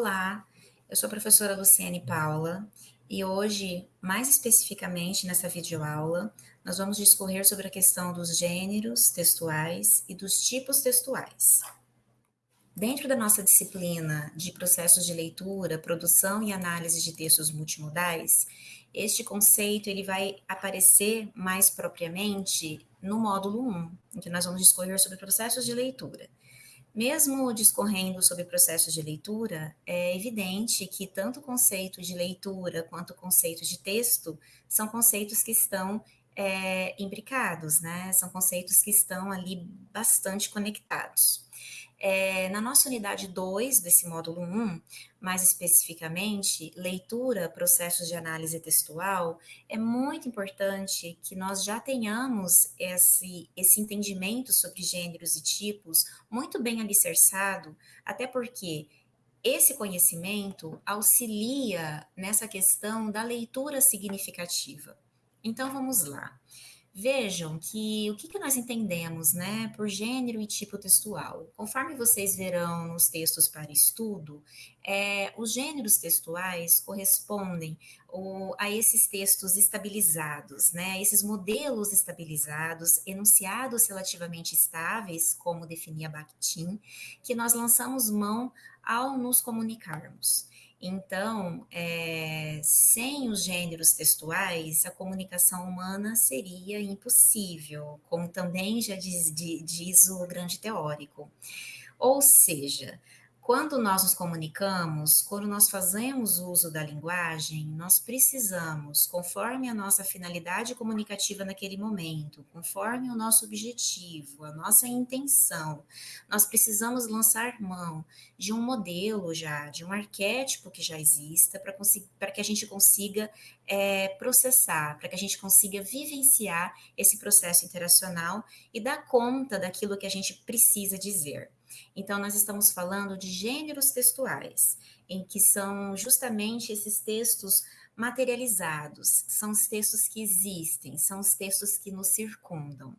Olá, eu sou a professora Luciane Paula e hoje, mais especificamente nessa videoaula, nós vamos discorrer sobre a questão dos gêneros textuais e dos tipos textuais. Dentro da nossa disciplina de processos de leitura, produção e análise de textos multimodais, este conceito ele vai aparecer mais propriamente no módulo 1, em que nós vamos discorrer sobre processos de leitura. Mesmo discorrendo sobre processos de leitura, é evidente que tanto o conceito de leitura quanto o conceito de texto são conceitos que estão é, imbricados, né? São conceitos que estão ali bastante conectados. É, na nossa unidade 2 desse módulo 1, mais especificamente, leitura, processos de análise textual, é muito importante que nós já tenhamos esse, esse entendimento sobre gêneros e tipos muito bem alicerçado, até porque esse conhecimento auxilia nessa questão da leitura significativa. Então vamos lá. Vejam que o que, que nós entendemos né, por gênero e tipo textual. Conforme vocês verão nos textos para estudo, é, os gêneros textuais correspondem o, a esses textos estabilizados, né, esses modelos estabilizados, enunciados relativamente estáveis, como definia Bakhtin, que nós lançamos mão ao nos comunicarmos. Então, é, sem os gêneros textuais, a comunicação humana seria impossível, como também já diz, diz o grande teórico. Ou seja, quando nós nos comunicamos, quando nós fazemos uso da linguagem, nós precisamos, conforme a nossa finalidade comunicativa naquele momento, conforme o nosso objetivo, a nossa intenção, nós precisamos lançar mão de um modelo já, de um arquétipo que já exista, para que a gente consiga é, processar, para que a gente consiga vivenciar esse processo interacional e dar conta daquilo que a gente precisa dizer. Então, nós estamos falando de gêneros textuais, em que são justamente esses textos materializados, são os textos que existem, são os textos que nos circundam.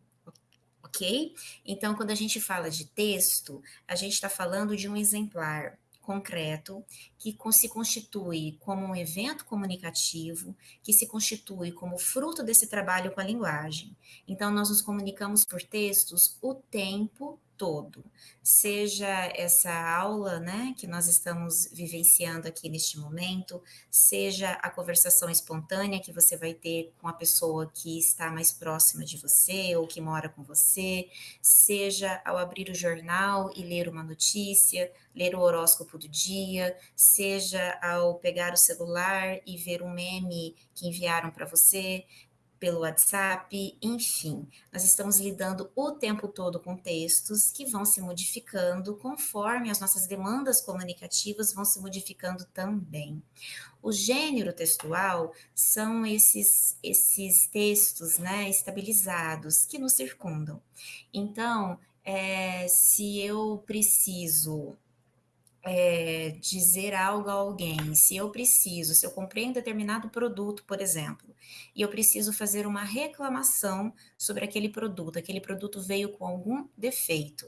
Ok? Então, quando a gente fala de texto, a gente está falando de um exemplar concreto que se constitui como um evento comunicativo, que se constitui como fruto desse trabalho com a linguagem. Então, nós nos comunicamos por textos o tempo todo, seja essa aula, né, que nós estamos vivenciando aqui neste momento, seja a conversação espontânea que você vai ter com a pessoa que está mais próxima de você ou que mora com você, seja ao abrir o jornal e ler uma notícia, ler o horóscopo do dia, seja ao pegar o celular e ver um meme que enviaram para você, pelo WhatsApp, enfim, nós estamos lidando o tempo todo com textos que vão se modificando conforme as nossas demandas comunicativas vão se modificando também. O gênero textual são esses, esses textos né, estabilizados que nos circundam. Então, é, se eu preciso é, dizer algo a alguém, se eu preciso, se eu comprei um determinado produto, por exemplo, e eu preciso fazer uma reclamação sobre aquele produto, aquele produto veio com algum defeito.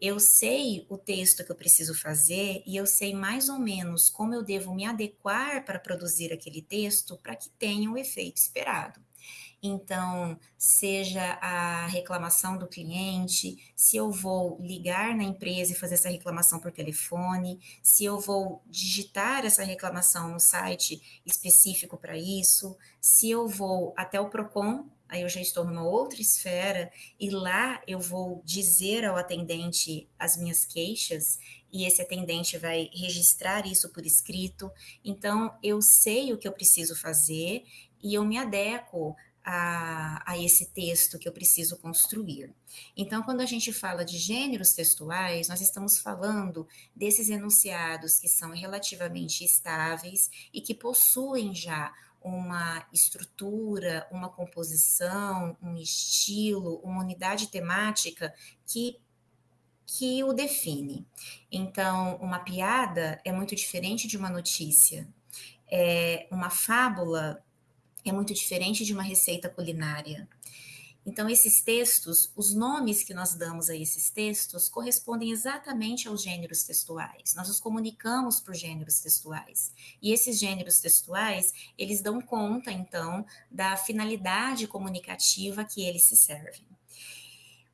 Eu sei o texto que eu preciso fazer e eu sei mais ou menos como eu devo me adequar para produzir aquele texto para que tenha o efeito esperado. Então, seja a reclamação do cliente, se eu vou ligar na empresa e fazer essa reclamação por telefone, se eu vou digitar essa reclamação no site específico para isso, se eu vou até o Procon, aí eu já estou numa outra esfera e lá eu vou dizer ao atendente as minhas queixas e esse atendente vai registrar isso por escrito. Então, eu sei o que eu preciso fazer e eu me adequo a, a, esse texto que eu preciso construir. Então, quando a gente fala de gêneros textuais, nós estamos falando desses enunciados que são relativamente estáveis e que possuem já uma estrutura, uma composição, um estilo, uma unidade temática que que o define. Então, uma piada é muito diferente de uma notícia. É, uma fábula é muito diferente de uma receita culinária. Então, esses textos, os nomes que nós damos a esses textos correspondem exatamente aos gêneros textuais. Nós nos comunicamos por gêneros textuais. E esses gêneros textuais, eles dão conta, então, da finalidade comunicativa que eles se servem.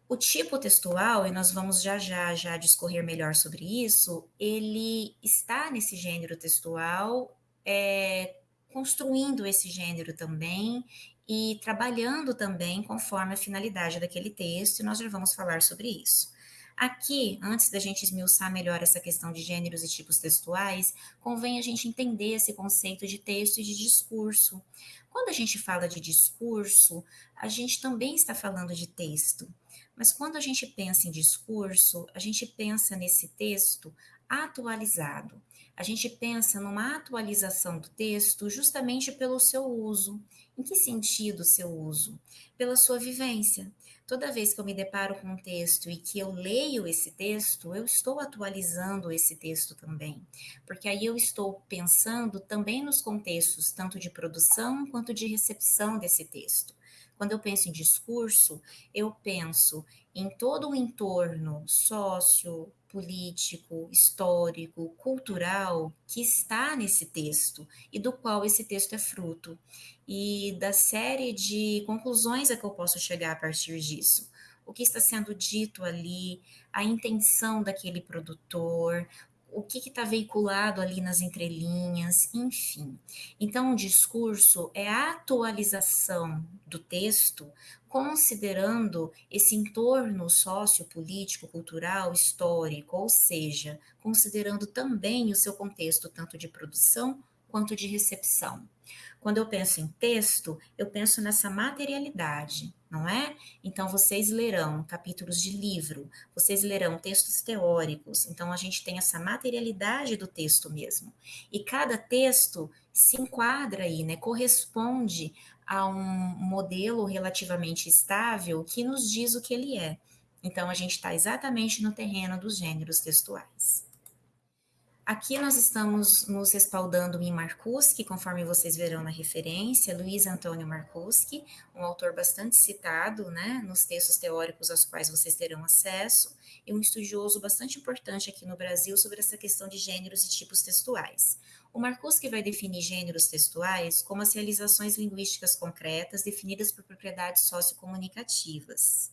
O tipo textual, e nós vamos já já já discorrer melhor sobre isso, ele está nesse gênero textual, é, construindo esse gênero também e trabalhando também conforme a finalidade daquele texto, e nós já vamos falar sobre isso. Aqui, antes da gente esmiuçar melhor essa questão de gêneros e tipos textuais, convém a gente entender esse conceito de texto e de discurso. Quando a gente fala de discurso, a gente também está falando de texto. Mas quando a gente pensa em discurso, a gente pensa nesse texto atualizado. A gente pensa numa atualização do texto justamente pelo seu uso. Em que sentido o seu uso? Pela sua vivência. Toda vez que eu me deparo com um texto e que eu leio esse texto, eu estou atualizando esse texto também, porque aí eu estou pensando também nos contextos tanto de produção quanto de recepção desse texto. Quando eu penso em discurso, eu penso em todo o entorno sócio, político, histórico, cultural que está nesse texto e do qual esse texto é fruto, e da série de conclusões a que eu posso chegar a partir disso. O que está sendo dito ali, a intenção daquele produtor, o que está veiculado ali nas entrelinhas, enfim. Então, o discurso é a atualização do texto, considerando esse entorno sociopolítico, cultural, histórico, ou seja, considerando também o seu contexto tanto de produção quanto de recepção. Quando eu penso em texto, eu penso nessa materialidade, não é? Então, vocês lerão capítulos de livro, vocês lerão textos teóricos, então a gente tem essa materialidade do texto mesmo. E cada texto se enquadra aí, né? Corresponde a um modelo relativamente estável que nos diz o que ele é. Então, a gente está exatamente no terreno dos gêneros textuais. Aqui nós estamos nos respaldando em Marcuski, conforme vocês verão na referência, Luiz Antônio Marcuski, um autor bastante citado né, nos textos teóricos aos quais vocês terão acesso, e um estudioso bastante importante aqui no Brasil sobre essa questão de gêneros e tipos textuais. O Marcuski vai definir gêneros textuais como as realizações linguísticas concretas definidas por propriedades sociocomunicativas.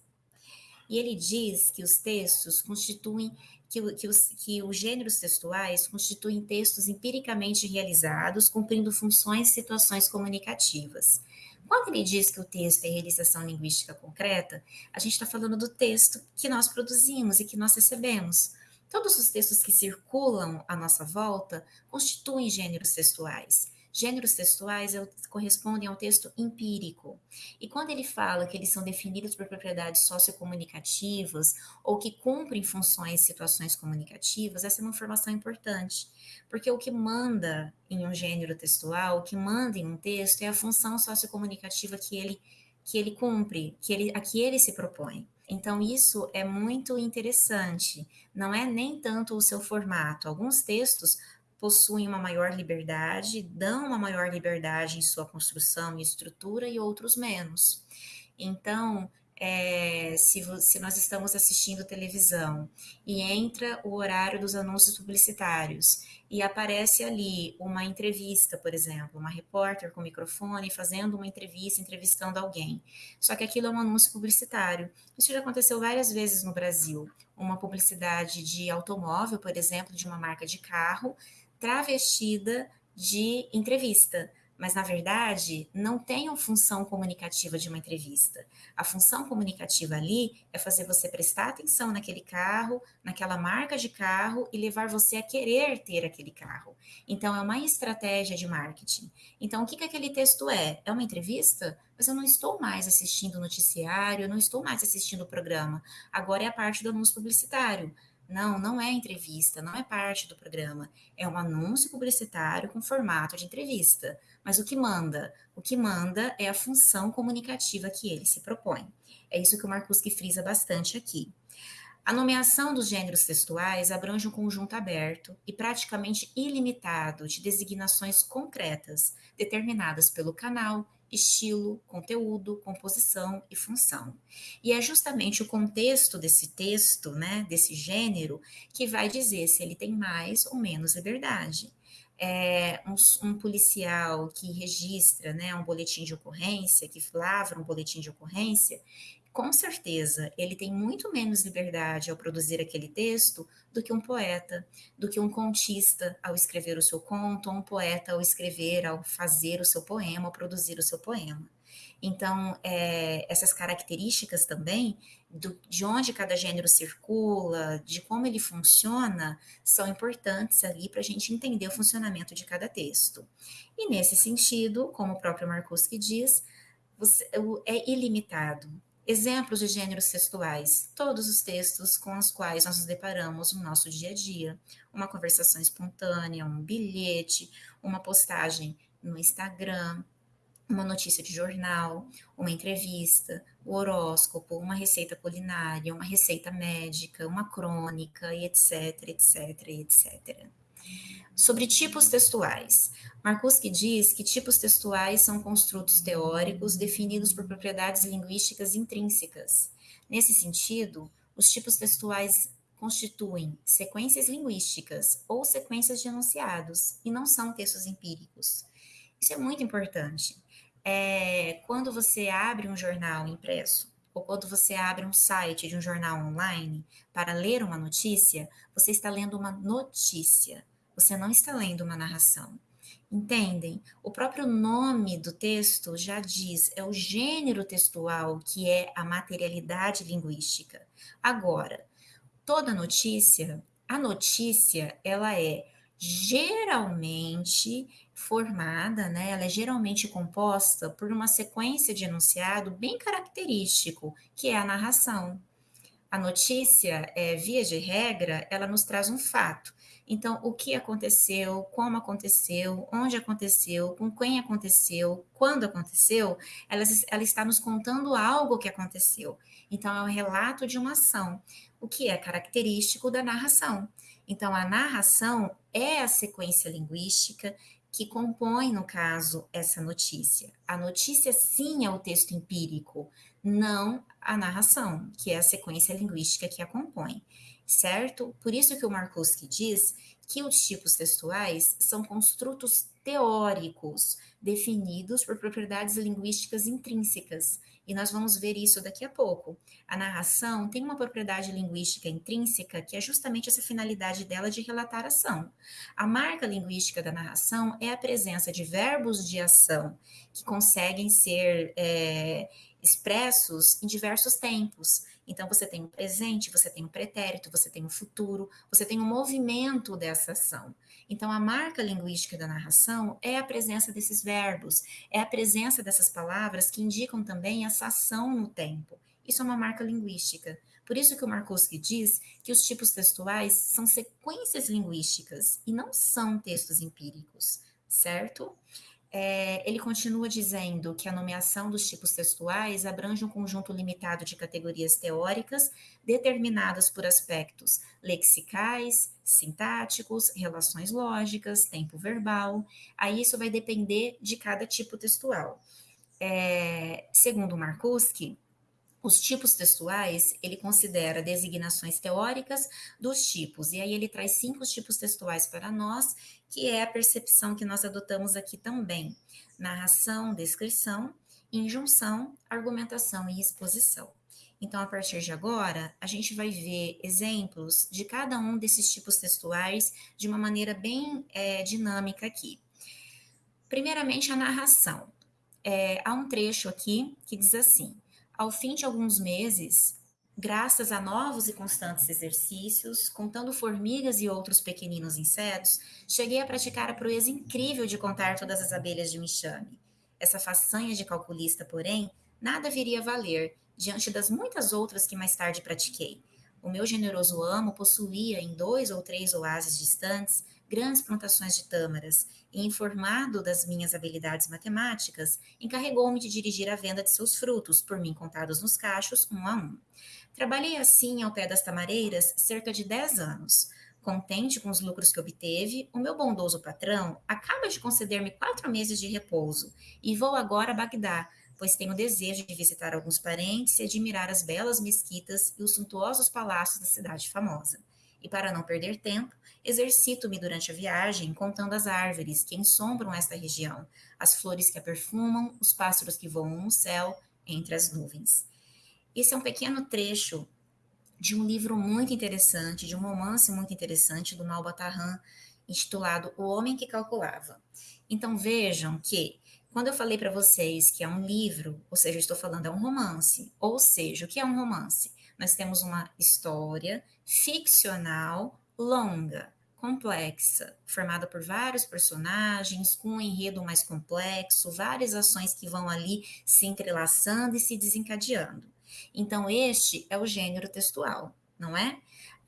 E ele diz que os textos constituem que, que, os, que os gêneros textuais constituem textos empiricamente realizados, cumprindo funções e situações comunicativas. Quando ele diz que o texto é realização linguística concreta, a gente está falando do texto que nós produzimos e que nós recebemos. Todos os textos que circulam à nossa volta constituem gêneros textuais. Gêneros textuais é correspondem ao texto empírico. E quando ele fala que eles são definidos por propriedades sociocomunicativas ou que cumprem funções e situações comunicativas, essa é uma informação importante. Porque o que manda em um gênero textual, o que manda em um texto é a função sociocomunicativa que ele, que ele cumpre, que ele, a que ele se propõe. Então, isso é muito interessante. Não é nem tanto o seu formato. Alguns textos possuem uma maior liberdade, dão uma maior liberdade em sua construção e estrutura e outros menos. Então, é, se, se, nós estamos assistindo televisão e entra o horário dos anúncios publicitários e aparece ali uma entrevista, por exemplo, uma repórter com microfone fazendo uma entrevista, entrevistando alguém. Só que aquilo é um anúncio publicitário. Isso já aconteceu várias vezes no Brasil. Uma publicidade de automóvel, por exemplo, de uma marca de carro, travestida de entrevista, mas na verdade não tem a função comunicativa de uma entrevista. A função comunicativa ali é fazer você prestar atenção naquele carro, naquela marca de carro e levar você a querer ter aquele carro. Então é uma estratégia de marketing. Então o que, que aquele texto é? É uma entrevista? Mas eu não estou mais assistindo o noticiário, eu não estou mais assistindo o programa. Agora é a parte do anúncio publicitário. Não, não é entrevista, não é parte do programa. É um anúncio publicitário com formato de entrevista. Mas o que manda? O que manda é a função comunicativa que ele se propõe. É isso que o Marcuski frisa bastante aqui. A nomeação dos gêneros textuais abrange um conjunto aberto e praticamente ilimitado de designações concretas, determinadas pelo canal, estilo, conteúdo, composição e função. E é justamente o contexto desse texto, né, desse gênero, que vai dizer se ele tem mais ou menos liberdade. É, um, um, policial que registra né, um boletim de ocorrência, que lavra um boletim de ocorrência, com certeza, ele tem muito menos liberdade ao produzir aquele texto do que um poeta, do que um contista ao escrever o seu conto, ou um poeta ao escrever, ao fazer o seu poema, ao produzir o seu poema. Então, é, essas características também, do, de onde cada gênero circula, de como ele funciona, são importantes ali para a gente entender o funcionamento de cada texto. E nesse sentido, como o próprio Marcuski diz, você, é ilimitado. Exemplos de gêneros textuais, todos os textos com os quais nós nos deparamos no nosso dia a dia. Uma conversação espontânea, um bilhete, uma postagem no Instagram, uma notícia de jornal, uma entrevista, o horóscopo, uma receita culinária, uma receita médica, uma crônica, etc, etc, etc. Sobre tipos textuais. Marcuski diz que tipos textuais são construtos teóricos definidos por propriedades linguísticas intrínsecas. Nesse sentido, os tipos textuais constituem sequências linguísticas ou sequências de enunciados e não são textos empíricos. Isso é muito importante. É, quando você abre um jornal impresso ou quando você abre um site de um jornal online para ler uma notícia, você está lendo uma notícia, você não está lendo uma narração. Entendem? O próprio nome do texto já diz, é o gênero textual que é a materialidade linguística. Agora, toda notícia, a notícia, ela é geralmente formada, né? Ela é geralmente composta por uma sequência de enunciado bem característico, que é a narração. A notícia, é, via de regra, ela nos traz um fato. Então, o que aconteceu, como aconteceu, onde aconteceu, com quem aconteceu, quando aconteceu, ela, ela está nos contando algo que aconteceu. Então, é um relato de uma ação, o que é característico da narração. Então, a narração é a sequência linguística que compõe, no caso, essa notícia. A notícia, sim, é o texto empírico, não a narração, que é a sequência linguística que a compõe, certo? Por isso que o Markowski diz que os tipos textuais são construtos teóricos definidos por propriedades linguísticas intrínsecas, e nós vamos ver isso daqui a pouco. A narração tem uma propriedade linguística intrínseca que é justamente essa finalidade dela de relatar ação. A marca linguística da narração é a presença de verbos de ação que conseguem ser é, expressos em diversos tempos. Então, você tem o presente, você tem o pretérito, você tem o futuro, você tem o movimento dessa ação. Então, a marca linguística da narração é a presença desses verbos, é a presença dessas palavras que indicam também essa ação no tempo. Isso é uma marca linguística. Por isso que o Markowski diz que os tipos textuais são sequências linguísticas e não são textos empíricos, certo? É, ele continua dizendo que a nomeação dos tipos textuais abrange um conjunto limitado de categorias teóricas determinadas por aspectos lexicais, sintáticos, relações lógicas, tempo verbal. Aí isso vai depender de cada tipo textual. É, segundo Markuski, os tipos textuais, ele considera designações teóricas dos tipos, e aí ele traz cinco tipos textuais para nós, que é a percepção que nós adotamos aqui também: narração, descrição, injunção, argumentação e exposição. Então, a partir de agora, a gente vai ver exemplos de cada um desses tipos textuais de uma maneira bem é, dinâmica aqui. Primeiramente, a narração. É, há um trecho aqui que diz assim: ao fim de alguns meses, graças a novos e constantes exercícios, contando formigas e outros pequeninos insetos, cheguei a praticar a proeza incrível de contar todas as abelhas de um enxame. Essa façanha de calculista, porém, nada viria a valer diante das muitas outras que mais tarde pratiquei. O meu generoso amo possuía, em dois ou três oásis distantes, grandes plantações de tâmaras, e informado das minhas habilidades matemáticas, encarregou-me de dirigir a venda de seus frutos, por mim contados nos cachos, um a um. Trabalhei assim ao pé das tamareiras cerca de dez anos. contente com os lucros que obteve, o meu bondoso patrão acaba de conceder-me quatro meses de repouso e vou agora a Bagdá, pois tenho desejo de visitar alguns parentes e admirar as belas mesquitas e os suntuosos palácios da cidade famosa. E para não perder tempo, exercito-me durante a viagem contando as árvores que ensombram esta região, as flores que a perfumam, os pássaros que voam no céu entre as nuvens. Esse é um pequeno trecho de um livro muito interessante, de um romance muito interessante do Malbatarran, intitulado O Homem que Calculava. Então vejam que quando eu falei para vocês que é um livro, ou seja, estou falando é um romance, ou seja, o que é um romance? Nós temos uma história ficcional longa, complexa, formada por vários personagens, com um enredo mais complexo, várias ações que vão ali se entrelaçando e se desencadeando. Então, este é o gênero textual, não é?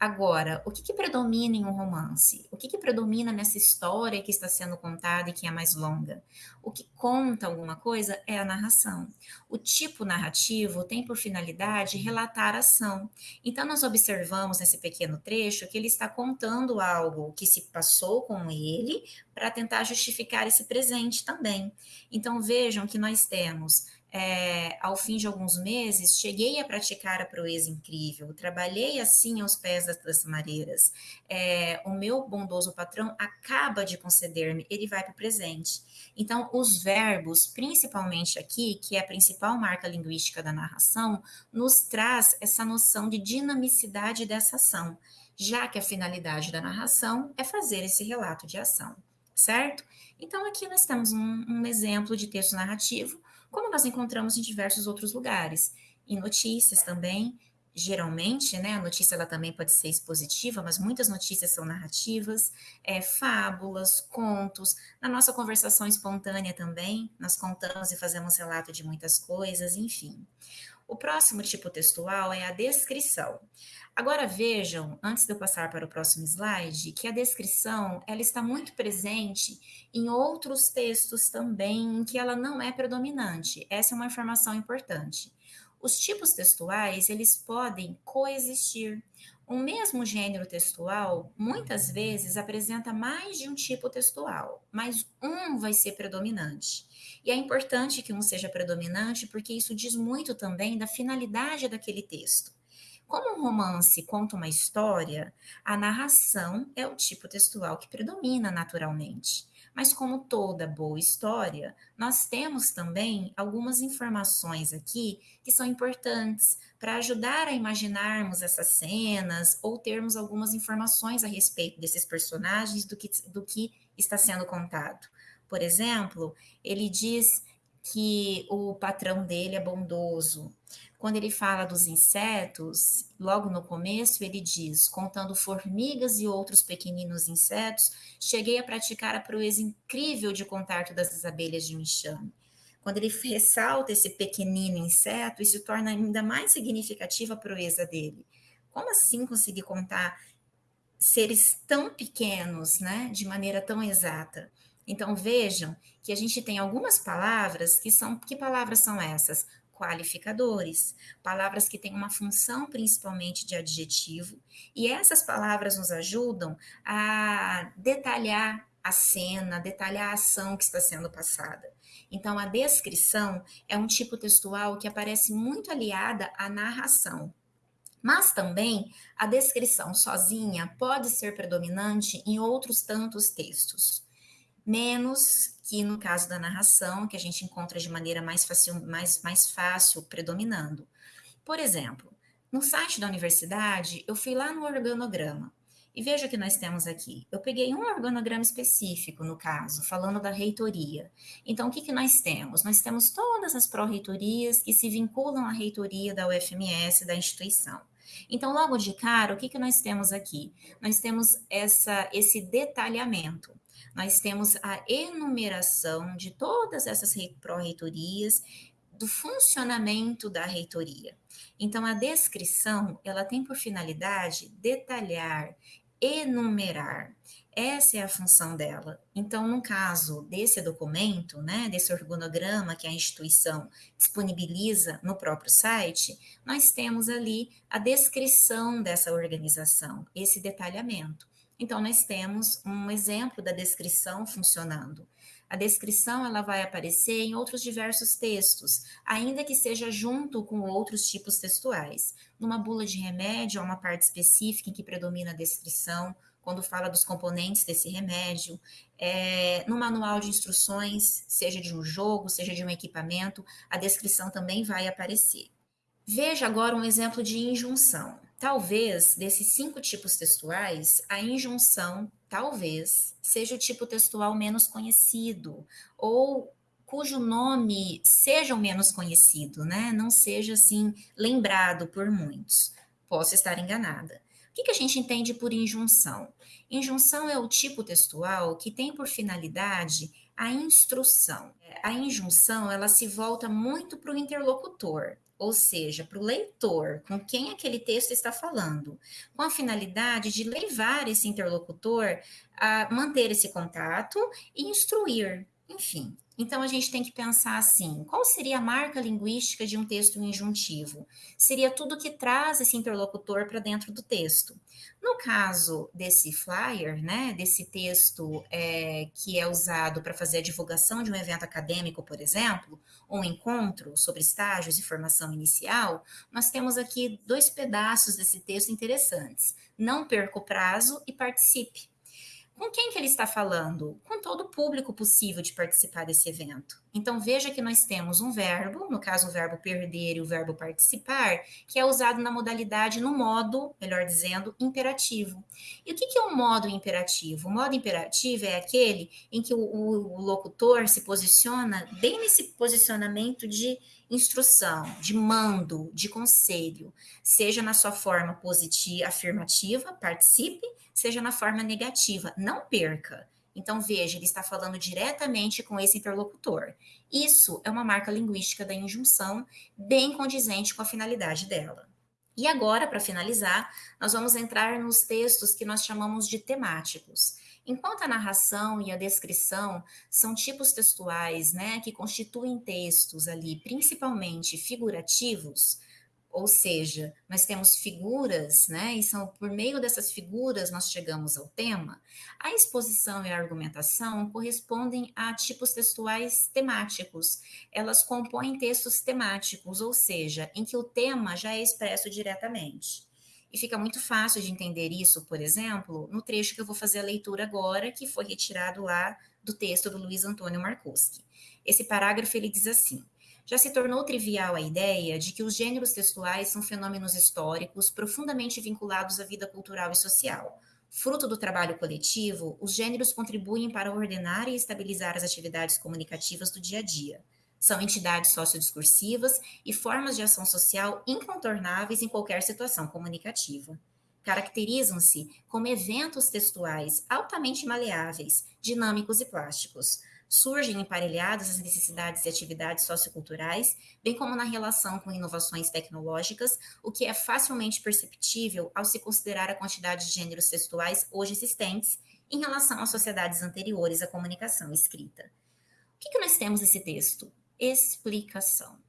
Agora, o que, que, predomina em um romance? O que, que, predomina nessa história que está sendo contada e que é mais longa? O que conta alguma coisa é a narração. O tipo narrativo tem por finalidade relatar a ação. Então, nós observamos nesse pequeno trecho que ele está contando algo que se passou com ele para tentar justificar esse presente também. Então, vejam que nós temos é, ao fim de alguns meses, cheguei a praticar a proeza incrível, trabalhei assim aos pés das mareiras. É, o meu bondoso patrão acaba de conceder-me, ele vai para o presente. Então, os verbos, principalmente aqui, que é a principal marca linguística da narração, nos traz essa noção de dinamicidade dessa ação, já que a finalidade da narração é fazer esse relato de ação, certo? Então, aqui nós temos um, um exemplo de texto narrativo como nós encontramos em diversos outros lugares. Em notícias também, geralmente, né, a notícia ela também pode ser expositiva, mas muitas notícias são narrativas, é, fábulas, contos. Na nossa conversação espontânea também, nós contamos e fazemos relato de muitas coisas, enfim. O próximo tipo textual é a descrição. Agora vejam, antes de eu passar para o próximo slide, que a descrição ela está muito presente em outros textos também, em que ela não é predominante. Essa é uma informação importante. Os tipos textuais, eles podem coexistir. O mesmo gênero textual, muitas vezes, apresenta mais de um tipo textual, mas um vai ser predominante. E é importante que um seja predominante, porque isso diz muito também da finalidade daquele texto. Como um romance conta uma história, a narração é o tipo textual que predomina naturalmente. Mas, como toda boa história, nós temos também algumas informações aqui que são importantes para ajudar a imaginarmos essas cenas ou termos algumas informações a respeito desses personagens, do que, do que está sendo contado. Por exemplo, ele diz que o patrão dele é bondoso. Quando ele fala dos insetos, logo no começo ele diz: contando formigas e outros pequeninos insetos, cheguei a praticar a proeza incrível de contar todas as abelhas de um enxame. Quando ele ressalta esse pequenino inseto, isso torna ainda mais significativa a proeza dele. Como assim conseguir contar seres tão pequenos, né, de maneira tão exata? Então vejam que a gente tem algumas palavras que são que palavras são essas? Qualificadores, palavras que têm uma função principalmente de adjetivo, e essas palavras nos ajudam a detalhar a cena, detalhar a ação que está sendo passada. Então, a descrição é um tipo textual que aparece muito aliada à narração. Mas também a descrição sozinha pode ser predominante em outros tantos textos menos que no caso da narração, que a gente encontra de maneira mais fácil, mais, mais fácil predominando. Por exemplo, no site da universidade, eu fui lá no organograma e veja o que nós temos aqui. Eu peguei um organograma específico, no caso, falando da reitoria. Então, o que, que nós temos? Nós temos todas as pró-reitorias que se vinculam à reitoria da UFMS, da instituição. Então, logo de cara, o que, que nós temos aqui? Nós temos essa, esse detalhamento nós temos a enumeração de todas essas pró-reitorias, do funcionamento da reitoria. Então, a descrição, ela tem por finalidade detalhar, enumerar. Essa é a função dela. Então, no caso desse documento, né, desse organograma que a instituição disponibiliza no próprio site, nós temos ali a descrição dessa organização, esse detalhamento. Então, nós temos um exemplo da descrição funcionando. A descrição ela vai aparecer em outros diversos textos, ainda que seja junto com outros tipos textuais. Numa bula de remédio, há uma parte específica em que predomina a descrição, quando fala dos componentes desse remédio. É, no manual de instruções, seja de um jogo, seja de um equipamento, a descrição também vai aparecer. Veja agora um exemplo de injunção. Talvez, desses cinco tipos textuais, a injunção, talvez, seja o tipo textual menos conhecido, ou cujo nome seja o menos conhecido, né? Não seja, assim, lembrado por muitos. Posso estar enganada. O que, que a gente entende por injunção? Injunção é o tipo textual que tem por finalidade a instrução. A injunção, ela se volta muito para o interlocutor ou seja, para o leitor, com quem aquele texto está falando, com a finalidade de levar esse interlocutor a manter esse contato e instruir, enfim. Então a gente tem que pensar assim: qual seria a marca linguística de um texto injuntivo? Seria tudo que traz esse interlocutor para dentro do texto. No caso desse flyer, né, desse texto é, que é usado para fazer a divulgação de um evento acadêmico, por exemplo, um encontro sobre estágios e formação inicial, nós temos aqui dois pedaços desse texto interessantes. Não perca o prazo e participe. Com quem que ele está falando? Com todo o público possível de participar desse evento. Então veja que nós temos um verbo, no caso o verbo perder e o verbo participar, que é usado na modalidade no modo, melhor dizendo, imperativo. E o que, é um modo imperativo? O modo imperativo é aquele em que o, o, o locutor se posiciona bem nesse posicionamento de instrução, de mando, de conselho, seja na sua forma positiva, afirmativa, participe, seja na forma negativa, não perca. Então, veja, ele está falando diretamente com esse interlocutor. Isso é uma marca linguística da injunção, bem condizente com a finalidade dela. E agora, para finalizar, nós vamos entrar nos textos que nós chamamos de temáticos. Enquanto a narração e a descrição são tipos textuais, né, que constituem textos ali, principalmente figurativos, ou seja, nós temos figuras, né, e são por meio dessas figuras nós chegamos ao tema. A exposição e a argumentação correspondem a tipos textuais temáticos. Elas compõem textos temáticos, ou seja, em que o tema já é expresso diretamente. E fica muito fácil de entender isso, por exemplo, no trecho que eu vou fazer a leitura agora, que foi retirado lá do texto do Luiz Antônio Marcuski. Esse parágrafo ele diz assim: já se tornou trivial a ideia de que os gêneros textuais são fenômenos históricos profundamente vinculados à vida cultural e social. Fruto do trabalho coletivo, os gêneros contribuem para ordenar e estabilizar as atividades comunicativas do dia a dia. São entidades sociodiscursivas e formas de ação social incontornáveis em qualquer situação comunicativa. Caracterizam-se como eventos textuais altamente maleáveis, dinâmicos e plásticos. Surgem emparelhados às necessidades e atividades socioculturais, bem como na relação com inovações tecnológicas, o que é facilmente perceptível ao se considerar a quantidade de gêneros textuais hoje existentes em relação às sociedades anteriores à comunicação escrita. O que, que nós temos nesse texto? explicação.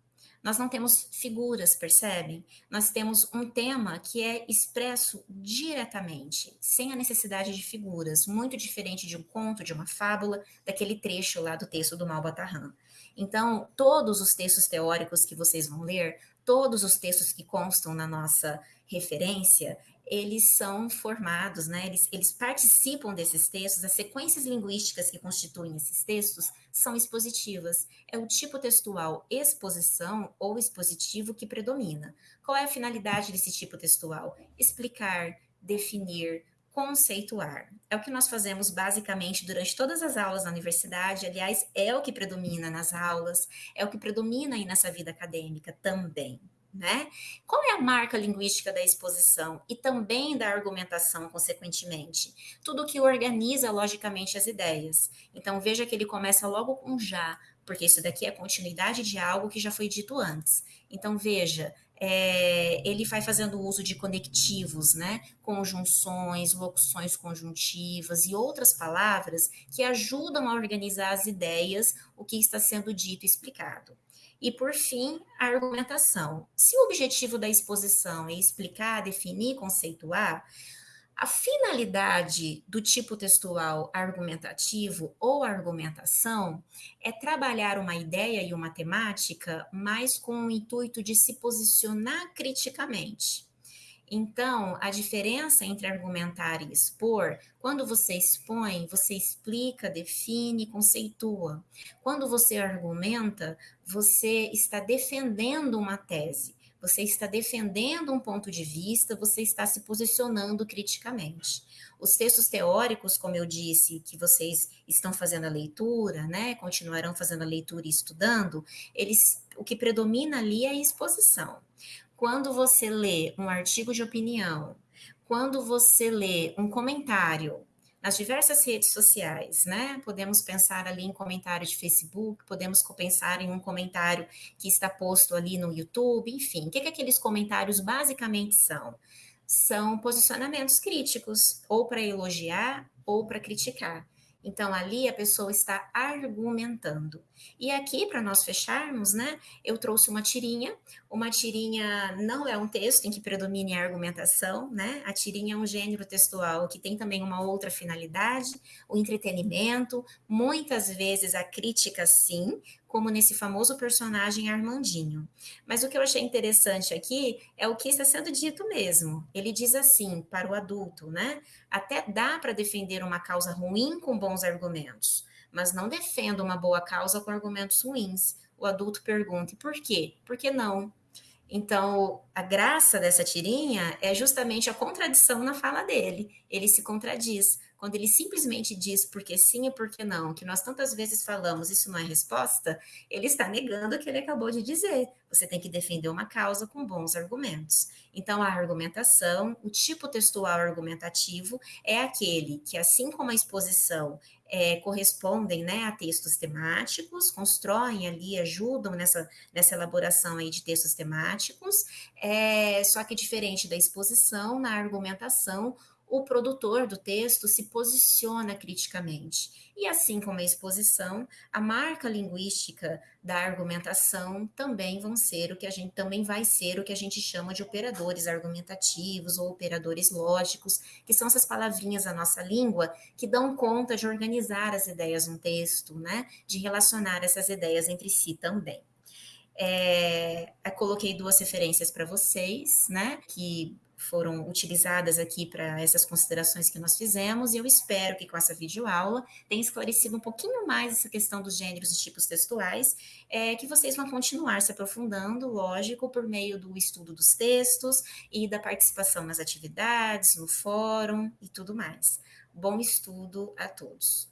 Nós não temos figuras, percebem? Nós temos um tema que é expresso diretamente, sem a necessidade de figuras, muito diferente de um conto, de uma fábula, daquele trecho lá do texto do Malbatarran. Então, todos os textos teóricos que vocês vão ler, todos os textos que constam na nossa referência, eles são formados, né? Eles, eles participam desses textos, as sequências linguísticas que constituem esses textos são expositivas. É o tipo textual exposição ou expositivo que predomina. Qual é a finalidade desse tipo textual? Explicar, definir, conceituar. É o que nós fazemos basicamente durante todas as aulas na universidade, aliás, é o que predomina nas aulas, é o que predomina aí nessa vida acadêmica também né? Qual é a marca linguística da exposição e também da argumentação, consequentemente? Tudo que organiza logicamente as ideias. Então, veja que ele começa logo com já, porque isso daqui é continuidade de algo que já foi dito antes. Então, veja, é, ele vai fazendo uso de conectivos, né? Conjunções, locuções conjuntivas e outras palavras que ajudam a organizar as ideias, o que está sendo dito e explicado. E, por fim, a argumentação. Se o objetivo da exposição é explicar, definir, conceituar, A finalidade do tipo textual argumentativo ou argumentação é trabalhar uma ideia e uma temática mais com o intuito de se posicionar criticamente. Então, a diferença entre argumentar e expor, quando você expõe, você explica, define, conceitua. Quando você argumenta, você está defendendo uma tese, você está defendendo um ponto de vista, você está se posicionando criticamente. Os textos teóricos, como eu disse, que vocês estão fazendo a leitura, né, continuarão fazendo a leitura e estudando, eles, o que predomina ali é a exposição. Quando você lê um artigo de opinião, quando você lê um comentário nas diversas redes sociais, né? Podemos pensar ali em comentário de Facebook, podemos pensar em um comentário que está posto ali no YouTube, enfim. O que, que aqueles comentários basicamente são? São posicionamentos críticos, ou para elogiar ou para criticar. Então, ali a pessoa está argumentando. E aqui, para nós fecharmos, né, eu trouxe uma tirinha. Uma tirinha não é um texto em que predomine a argumentação, né? A tirinha é um gênero textual que tem também uma outra finalidade, o entretenimento, muitas vezes a crítica, sim, como nesse famoso personagem Armandinho. Mas o que eu achei interessante aqui é o que está sendo dito mesmo. Ele diz assim para o adulto, né? Até dá para defender uma causa ruim com bons argumentos, mas não defenda uma boa causa com argumentos ruins. O adulto pergunta: por quê? Por que não? Então, a graça dessa tirinha é justamente a contradição na fala dele. Ele se contradiz. Quando ele simplesmente diz porque sim e porque não, que nós tantas vezes falamos, isso não é resposta, ele está negando o que ele acabou de dizer. Você tem que defender uma causa com bons argumentos. Então, a argumentação, o tipo textual argumentativo, é aquele que, assim como a exposição é, correspondem né, a textos temáticos, constroem ali, ajudam nessa, nessa elaboração aí de textos temáticos, é, só que diferente da exposição, na argumentação, o produtor do texto se posiciona criticamente. E assim como a exposição, a marca linguística da argumentação também vão ser o que a gente também vai ser o que a gente chama de operadores argumentativos ou operadores lógicos, que são essas palavrinhas da nossa língua que dão conta de organizar as ideias num texto, né? De relacionar essas ideias entre si também. É, coloquei duas referências para vocês, né? Que foram utilizadas aqui para essas considerações que nós fizemos, e eu espero que com essa videoaula tenha esclarecido um pouquinho mais essa questão dos gêneros e tipos textuais, é, que vocês vão continuar se aprofundando, lógico, por meio do estudo dos textos e da participação nas atividades, no fórum e tudo mais. Bom estudo a todos.